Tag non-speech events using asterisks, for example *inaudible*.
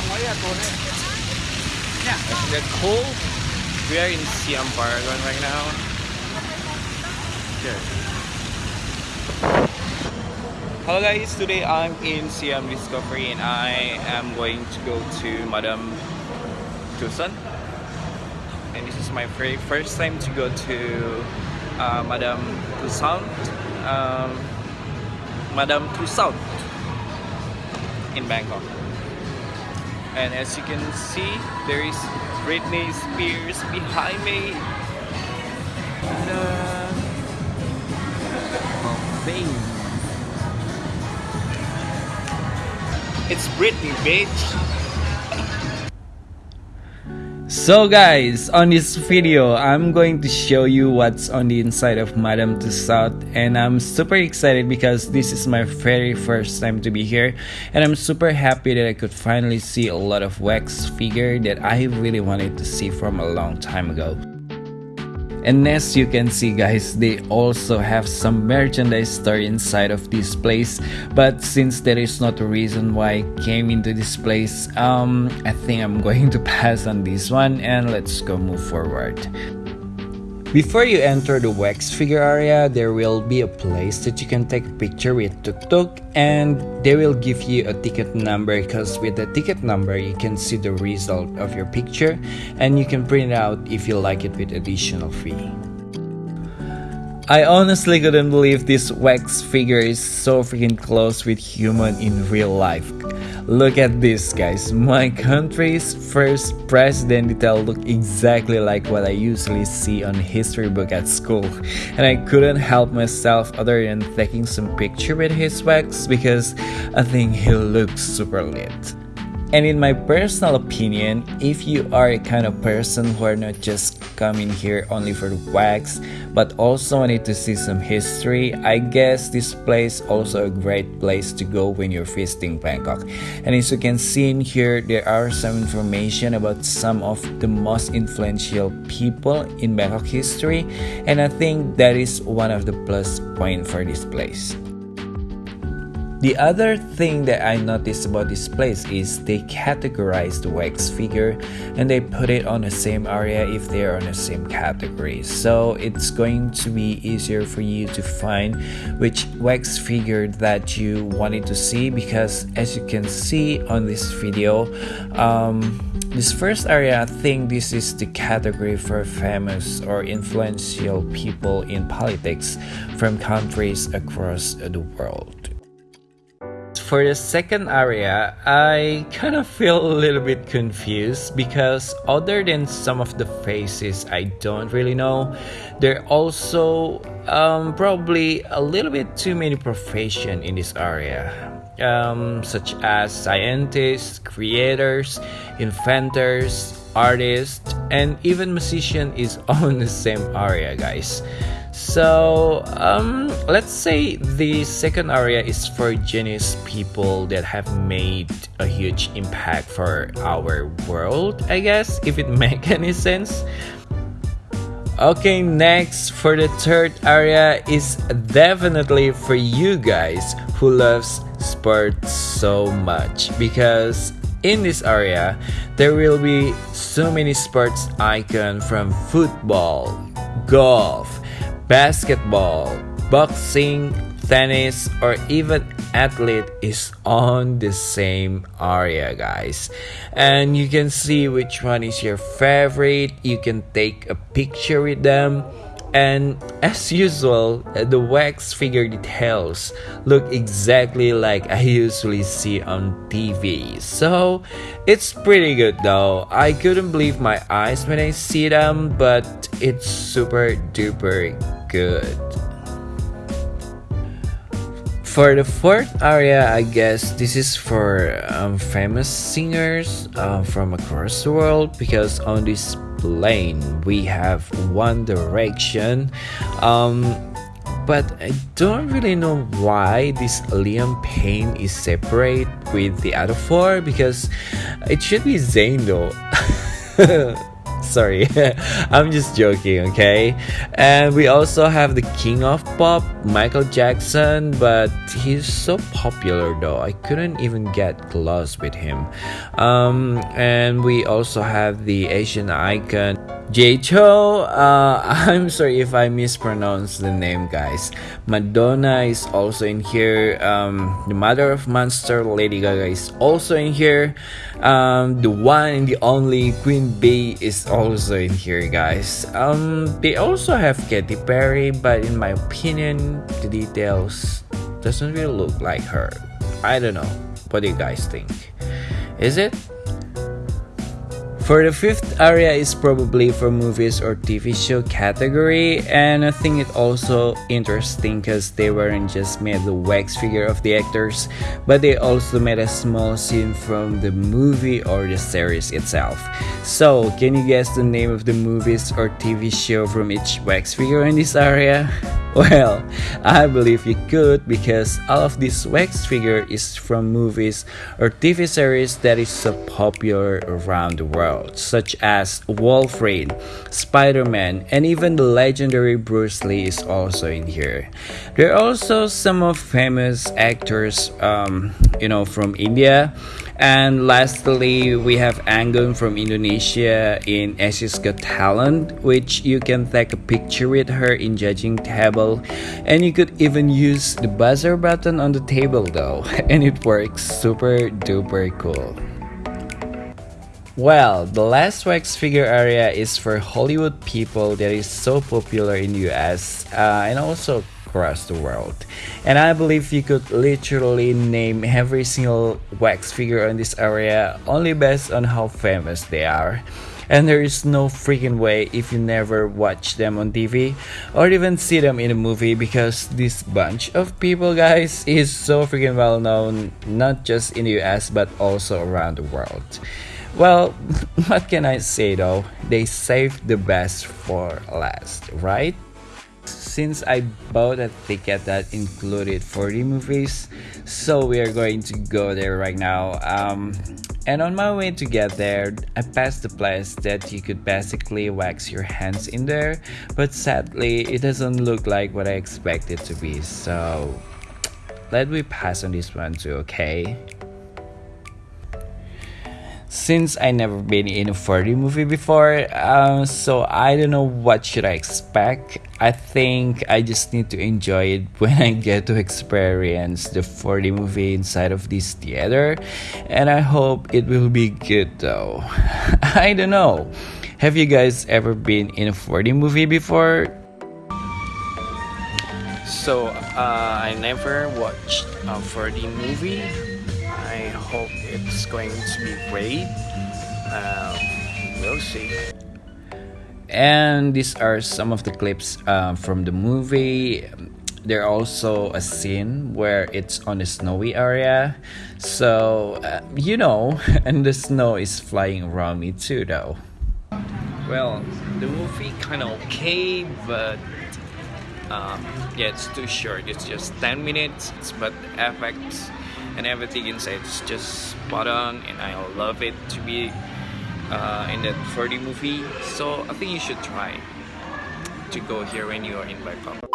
Siam it. Yeah. It's the cold. We are in Siam Paragon right now. Here. Hello guys, today I'm in Siam Discovery and I am going to go to Madame Tucson. And this is my very first time to go to uh, Madame Tucson. Um, Madame Tussauds in Bangkok. And as you can see, there is Britney Spears behind me. It's Britney, bitch. So guys, on this video, I'm going to show you what's on the inside of Madame Tussauds and I'm super excited because this is my very first time to be here and I'm super happy that I could finally see a lot of wax figure that I really wanted to see from a long time ago. And as you can see guys, they also have some merchandise store inside of this place. But since there is not a reason why I came into this place, um, I think I'm *laughs* going to pass on this one and let's go move forward. Before you enter the wax figure area, there will be a place that you can take a picture with Tuk Tuk and they will give you a ticket number because with the ticket number you can see the result of your picture and you can print it out if you like it with additional fee. I honestly couldn't believe this wax figure is so freaking close with human in real life. Look at this guys, my country's first president detail look exactly like what I usually see on history book at school and I couldn't help myself other than taking some picture with his wax because I think he looks super lit. And in my personal opinion, if you are a kind of person who are not just coming here only for the wax, but also wanted to see some history, I guess this place also a great place to go when you're visiting Bangkok. And as you can see in here, there are some information about some of the most influential people in Bangkok history, and I think that is one of the plus point for this place. The other thing that I noticed about this place is they categorize the wax figure and they put it on the same area if they are on the same category. So it's going to be easier for you to find which wax figure that you wanted to see because as you can see on this video, um, this first area, I think this is the category for famous or influential people in politics from countries across the world for the second area, I kind of feel a little bit confused because other than some of the faces I don't really know, there are also um, probably a little bit too many profession in this area. Um, such as scientists, creators, inventors, artists, and even musician is *laughs* on the same area, guys. So, um, let's say the second area is for genius people that have made a huge impact for our world, I guess, if it *laughs* make any sense. Okay, next for the third area is definitely for you guys who loves sports so much because in this area there will be so many sports icon from football, golf, basketball, boxing, tennis, or even athlete is on the same area guys. And you can see which one is your favorite. You can take a picture with them. And as usual the wax figure details look exactly like i usually see on tv so it's pretty good though. I couldn't believe my eyes when i see them but it's super duper good. For the fourth area, I guess this is for um, famous singers uh, from across the world because on this plane we have One Direction. Um, but I don't really know why this Liam Payne is separate with the other four because it should be Zayn though. *laughs* *laughs* Sorry, *laughs* I'm just joking, okay? And we also have the king of pop, Michael Jackson, but he's so popular though, I couldn't even get close with him. Um, and we also have the Asian icon, Jay Chou. Uh, *laughs* I'm sorry if I mispronounce the name, guys. Madonna is also in here. Um, the mother of Monster, Lady Gaga, is also in here. Um, the one and the only Queen Bey is also in here, guys. Um, they also have Katy Perry, but in my opinion, the details doesn't really look like her. I don't know. What do you guys think? Is it? For the fifth area is probably for movies or TV show category and I think it also interesting because they weren't just made the wax figure of the actors but they also made a small scene from the movie or the series itself. So can you guess the name of the movies or TV show from each wax figure in this area? *laughs* Well, I believe you could because all of this wax figure is from movies or TV series that is so popular around the world, such as Wolverine, Spider-Man, and even the legendary Bruce Lee is also in here. There are also some of famous actors, um, you know, from India and lastly, we have Anggun from Indonesia in Asia's Got Talent, which you can take a picture with her in judging table. And you could even use the buzzer button on the table though, *laughs* and it works super duper cool. Well, the last wax figure area is for Hollywood people that is so popular in US uh, and also across the world. And I believe you could literally name every single wax figure in this area only based on how famous they are. And there is no freaking way if you never watch them on TV or even see them in a movie because this bunch of people, guys, is so freaking well known not just in the US but also around the world. Well, *laughs* what can I say though? They saved the best for last, right? Since I bought a ticket that included 4D movies, so we are going to go there right now. Um, and on my way to get there, I passed the place that you could basically wax your hands in there, but sadly, it doesn't look like what I expected to be, so let me pass on this one too, okay? Since I never been in a 4D movie before, uh, so I don't know what should I expect. I think I just need to enjoy it *laughs* when I get to experience the 4D movie inside of this theater, and I hope it will be good though. *laughs* I don't know. Have you guys ever been in a 4D movie before? So uh, I never watched a 4D movie I hope it's going to be great. Uh, we'll see. And these are some of the clips uh, from the movie. There also a scene where it's on a snowy area, so uh, you know, *laughs* and the snow is flying around me too, though. Well, the movie kind of okay, but um, yeah, it's too short. It's just 10 minutes, but effects and everything inside. Is just spot on and I love it to be uh, in that 4D movie. So I think you should try to go here when you are in Bangkok